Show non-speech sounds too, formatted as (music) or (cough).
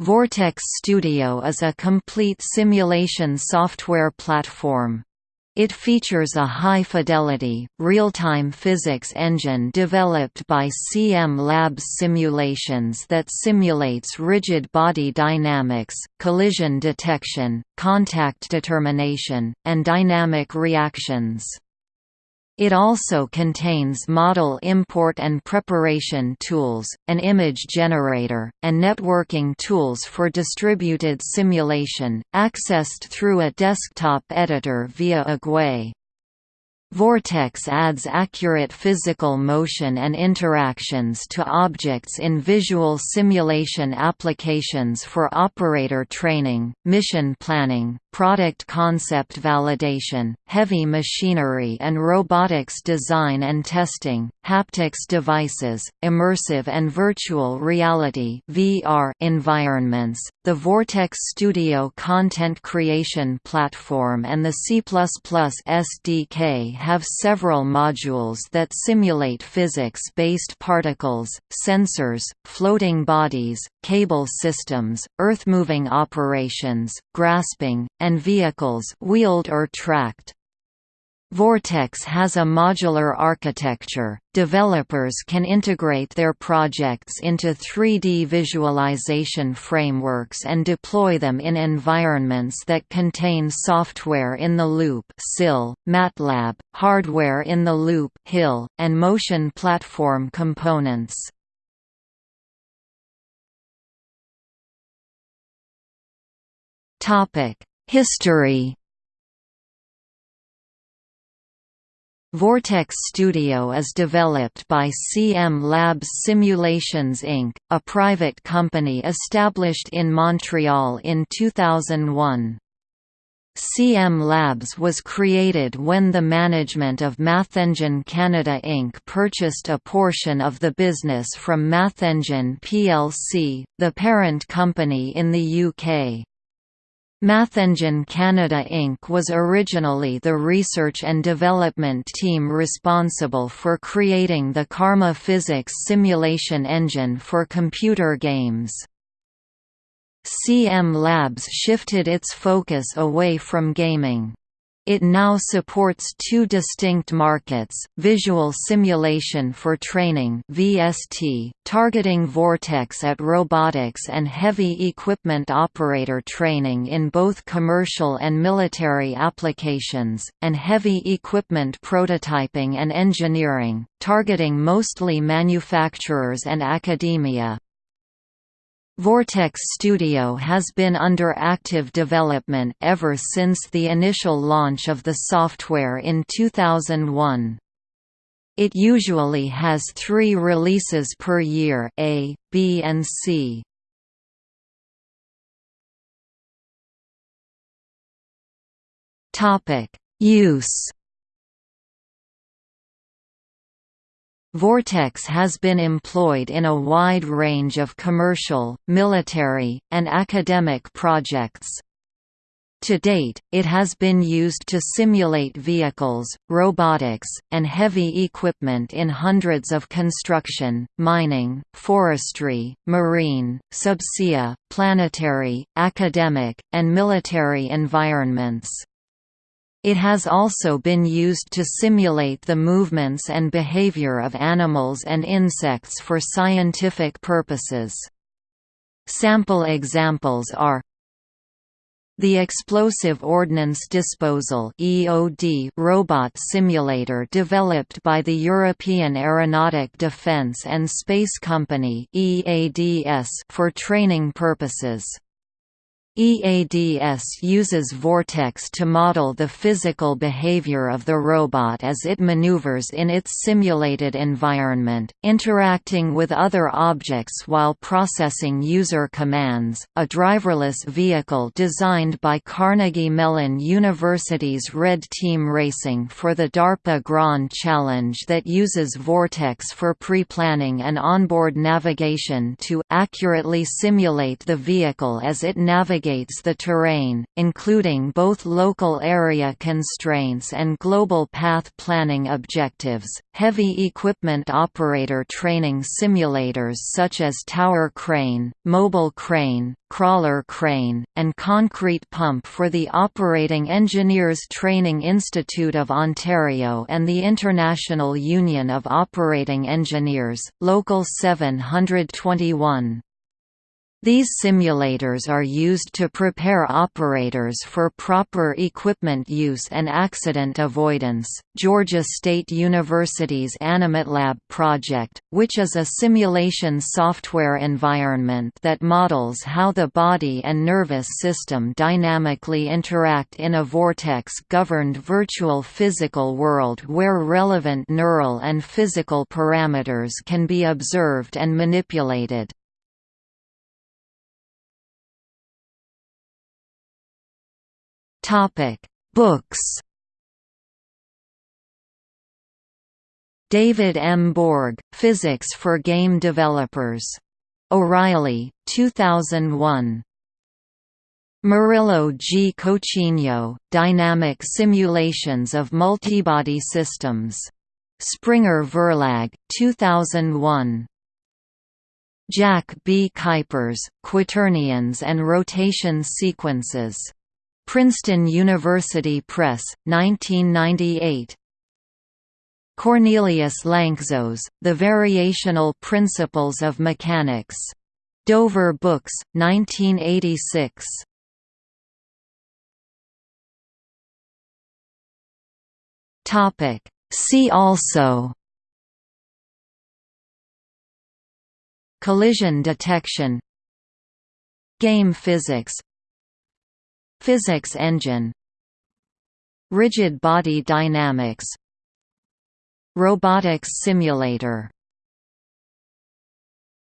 Vortex Studio is a complete simulation software platform. It features a high-fidelity, real-time physics engine developed by CM Labs Simulations that simulates rigid body dynamics, collision detection, contact determination, and dynamic reactions. It also contains model import and preparation tools, an image generator, and networking tools for distributed simulation, accessed through a desktop editor via a GUI. Vortex adds accurate physical motion and interactions to objects in visual simulation applications for operator training, mission planning, product concept validation, heavy machinery and robotics design and testing, haptics devices, immersive and virtual reality (VR) environments. The Vortex Studio content creation platform and the C++ SDK have several modules that simulate physics-based particles, sensors, floating bodies, cable systems, earth-moving operations, grasping, and vehicles wheeled or tracked. Vortex has a modular architecture. Developers can integrate their projects into 3D visualization frameworks and deploy them in environments that contain software in the loop, (silence) MATLAB, hardware in the loop (HIL), and motion platform components. Topic: History Vortex Studio is developed by CM Labs Simulations Inc., a private company established in Montreal in 2001. CM Labs was created when the management of MathEngine Canada Inc. purchased a portion of the business from MathEngine plc, the parent company in the UK. MathEngine Canada Inc. was originally the research and development team responsible for creating the Karma physics simulation engine for computer games. CM Labs shifted its focus away from gaming. It now supports two distinct markets, visual simulation for training VST, targeting Vortex at robotics and heavy equipment operator training in both commercial and military applications, and heavy equipment prototyping and engineering, targeting mostly manufacturers and academia. Vortex Studio has been under active development ever since the initial launch of the software in 2001. It usually has three releases per year A, B and C. Use Vortex has been employed in a wide range of commercial, military, and academic projects. To date, it has been used to simulate vehicles, robotics, and heavy equipment in hundreds of construction, mining, forestry, marine, subsea, planetary, academic, and military environments. It has also been used to simulate the movements and behavior of animals and insects for scientific purposes. Sample examples are the Explosive Ordnance Disposal (EOD) robot simulator developed by the European Aeronautic Defence and Space Company (EADS) for training purposes. EADS uses Vortex to model the physical behavior of the robot as it maneuvers in its simulated environment, interacting with other objects while processing user commands. A driverless vehicle designed by Carnegie Mellon University's Red Team Racing for the DARPA Grand Challenge that uses Vortex for pre-planning and onboard navigation to accurately simulate the vehicle as it navigates navigates the terrain, including both local area constraints and global path planning objectives. Heavy equipment operator training simulators such as tower crane, mobile crane, crawler crane, and concrete pump for the Operating Engineers Training Institute of Ontario and the International Union of Operating Engineers, Local 721. These simulators are used to prepare operators for proper equipment use and accident avoidance. Georgia State University's AnimatLab project, which is a simulation software environment that models how the body and nervous system dynamically interact in a vortex governed virtual physical world where relevant neural and physical parameters can be observed and manipulated. Topic: Books. David M. Bourg, Physics for Game Developers. O'Reilly, 2001. Murillo G. Coutinho, Dynamic Simulations of Multibody Systems. Springer Verlag, 2001. Jack B. Kuipers, Quaternions and Rotation Sequences. Princeton University Press, 1998. Cornelius Lanczos, The Variational Principles of Mechanics. Dover Books, 1986. See also Collision detection Game physics Physics engine Rigid body dynamics Robotics simulator